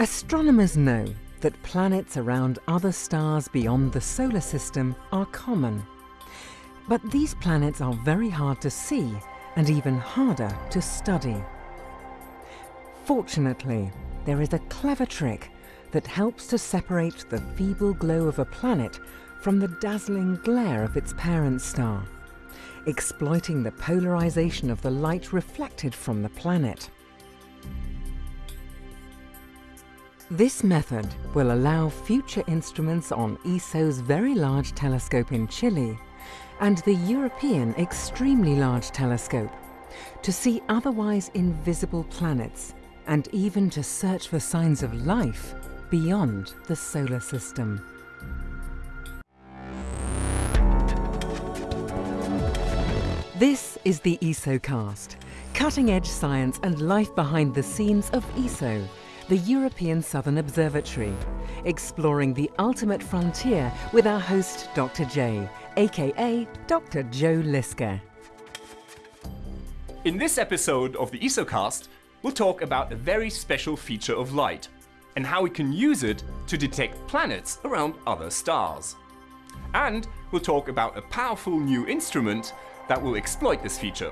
Astronomers know that planets around other stars beyond the solar system are common. But these planets are very hard to see and even harder to study. Fortunately, there is a clever trick that helps to separate the feeble glow of a planet from the dazzling glare of its parent star, exploiting the polarization of the light reflected from the planet. This method will allow future instruments on ESO's Very Large Telescope in Chile and the European Extremely Large Telescope to see otherwise invisible planets and even to search for signs of life beyond the solar system. This is the ESOcast, cutting-edge science and life behind the scenes of ESO, the European Southern Observatory, exploring the ultimate frontier with our host Dr. J, aka Dr. Joe Liske. In this episode of the ESOcast, we'll talk about a very special feature of light and how we can use it to detect planets around other stars. And we'll talk about a powerful new instrument that will exploit this feature,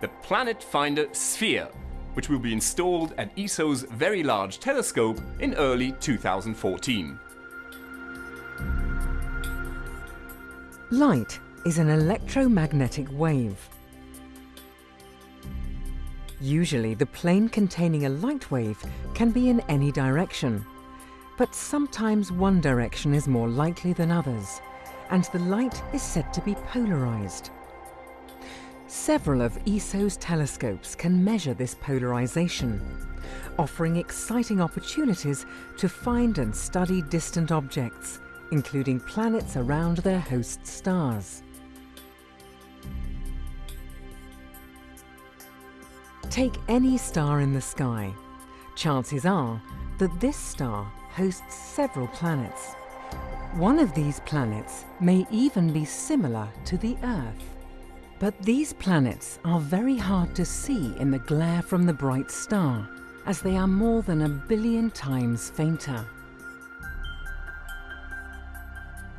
the Planet Finder Sphere, which will be installed at ESO's Very Large Telescope in early 2014. Light is an electromagnetic wave. Usually the plane containing a light wave can be in any direction, but sometimes one direction is more likely than others, and the light is said to be polarized. Several of ESO's telescopes can measure this polarization, offering exciting opportunities to find and study distant objects, including planets around their host stars. Take any star in the sky. Chances are that this star hosts several planets. One of these planets may even be similar to the Earth. But these planets are very hard to see in the glare from the bright star, as they are more than a billion times fainter.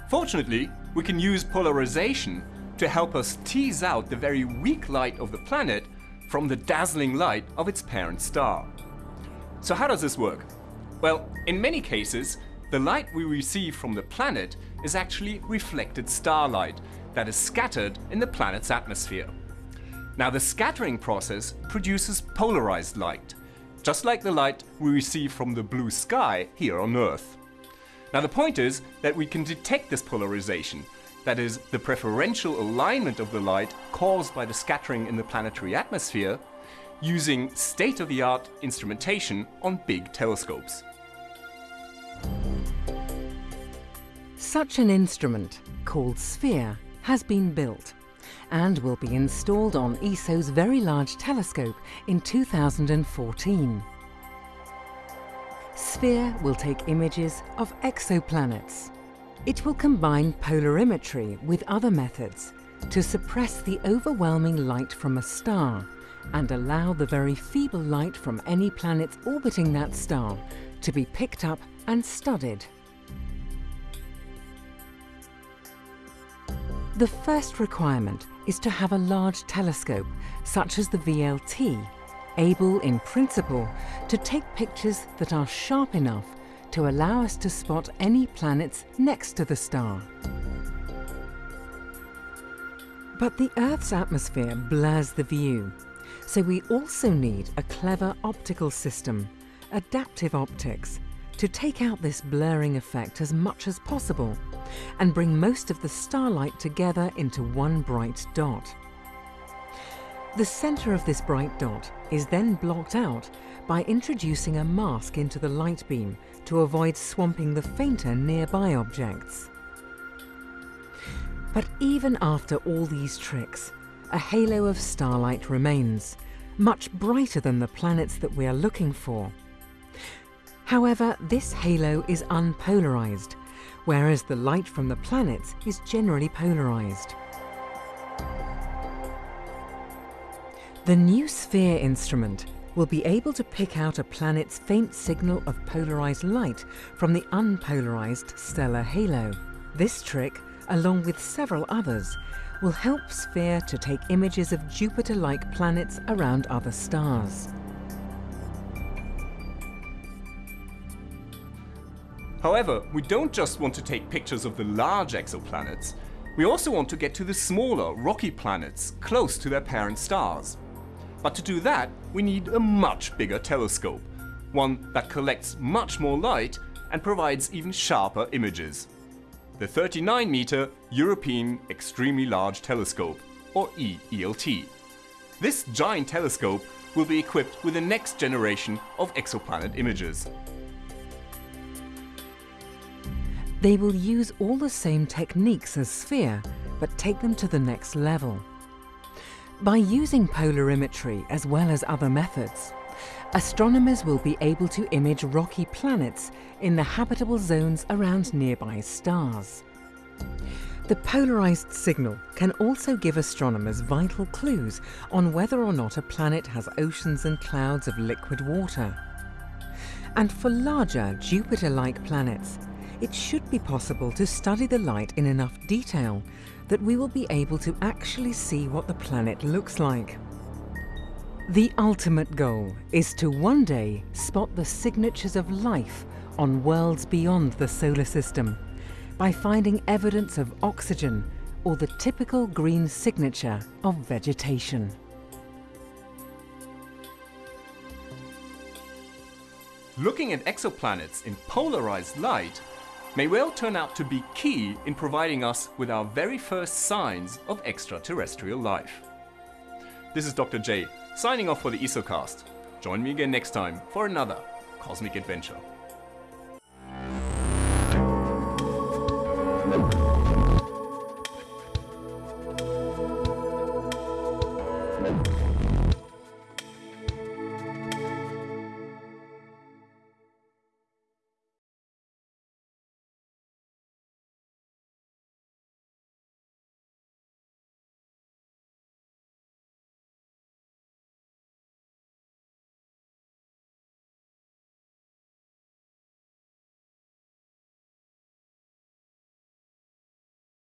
Fortunately, we can use polarization to help us tease out the very weak light of the planet from the dazzling light of its parent star. So how does this work? Well, in many cases, the light we receive from the planet is actually reflected starlight that is scattered in the planet's atmosphere. Now the scattering process produces polarized light, just like the light we receive from the blue sky here on Earth. Now the point is that we can detect this polarization that is, the preferential alignment of the light caused by the scattering in the planetary atmosphere, using state-of-the-art instrumentation on big telescopes. Such an instrument, called SPHERE, has been built and will be installed on ESO's Very Large Telescope in 2014. SPHERE will take images of exoplanets, it will combine polarimetry with other methods to suppress the overwhelming light from a star and allow the very feeble light from any planets orbiting that star to be picked up and studied. The first requirement is to have a large telescope, such as the VLT, able in principle to take pictures that are sharp enough to allow us to spot any planets next to the star. But the Earth's atmosphere blurs the view, so we also need a clever optical system, adaptive optics, to take out this blurring effect as much as possible and bring most of the starlight together into one bright dot. The centre of this bright dot is then blocked out by introducing a mask into the light beam to avoid swamping the fainter nearby objects. But even after all these tricks, a halo of starlight remains, much brighter than the planets that we are looking for. However, this halo is unpolarized, whereas the light from the planets is generally polarized. The new SPHERE instrument will be able to pick out a planet's faint signal of polarized light from the unpolarized stellar halo. This trick, along with several others, will help SPHERE to take images of Jupiter-like planets around other stars. However, we don't just want to take pictures of the large exoplanets, we also want to get to the smaller, rocky planets close to their parent stars. But to do that, we need a much bigger telescope, one that collects much more light and provides even sharper images. The 39 meter European Extremely Large Telescope, or EELT. This giant telescope will be equipped with the next generation of exoplanet images. They will use all the same techniques as SPHERE, but take them to the next level. By using polarimetry as well as other methods, astronomers will be able to image rocky planets in the habitable zones around nearby stars. The polarized signal can also give astronomers vital clues on whether or not a planet has oceans and clouds of liquid water. And for larger Jupiter-like planets, it should be possible to study the light in enough detail that we will be able to actually see what the planet looks like. The ultimate goal is to one day spot the signatures of life on worlds beyond the solar system by finding evidence of oxygen or the typical green signature of vegetation. Looking at exoplanets in polarized light may well turn out to be key in providing us with our very first signs of extraterrestrial life. This is Dr. J, signing off for the ESOcast. Join me again next time for another cosmic adventure.